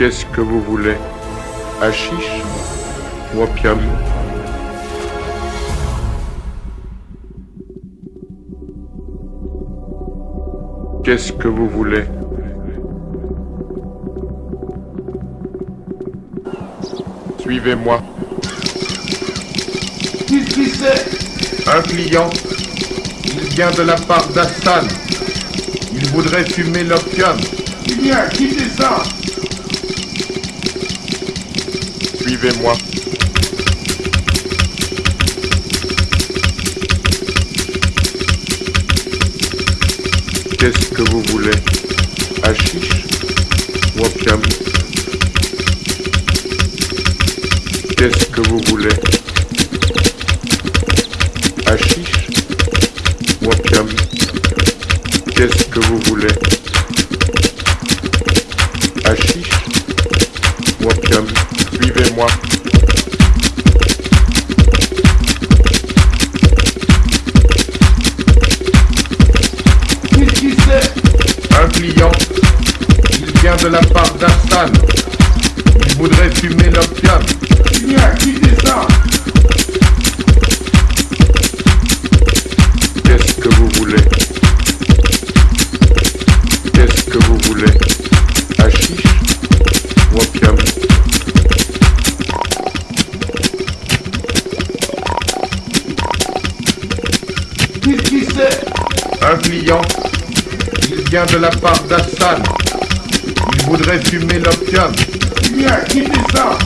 Qu'est-ce que vous voulez? Hachiche ou opium Qu'est-ce que vous voulez? Suivez-moi. Qu'est-ce qui c'est? Un client. Il vient de la part d'Astan. Il voudrait fumer l'opium. Bien, quittez ça? Suivez-moi. Qu'est-ce que vous voulez? Hachiche ou Qu'est-ce que vous voulez? Hachiche ou Qu'est-ce que vous voulez? Qu'est-ce qui c'est? Un client. Il vient de la part d'Arslan. Il voudrait fumer l'opium. Ça Un client. Il vient de la part d'Hassan. Il voudrait fumer l'opium. Bien, quittez ça?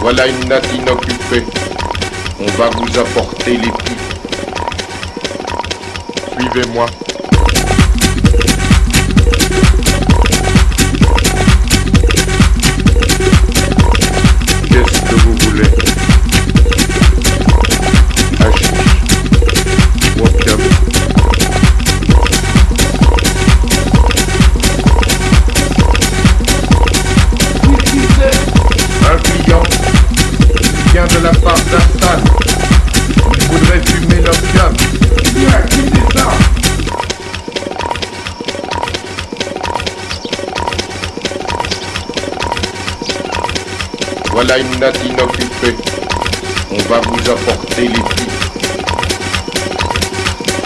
Voilà une natte inoccupée. On va vous apporter les pipes. Suivez-moi. Voilà une natte inoccupée. On va vous apporter les pipes.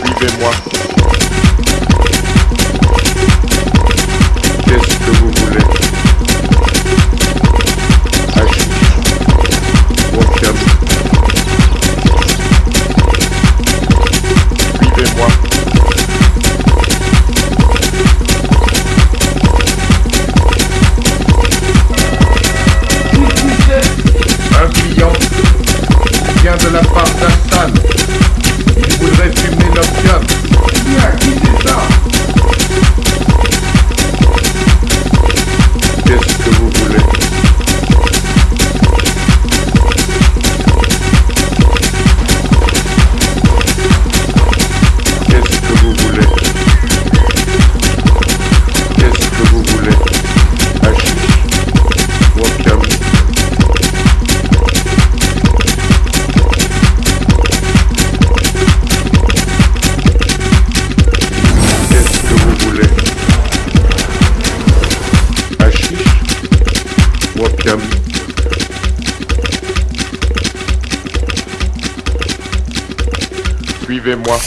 Suivez-moi. De Suivez-moi.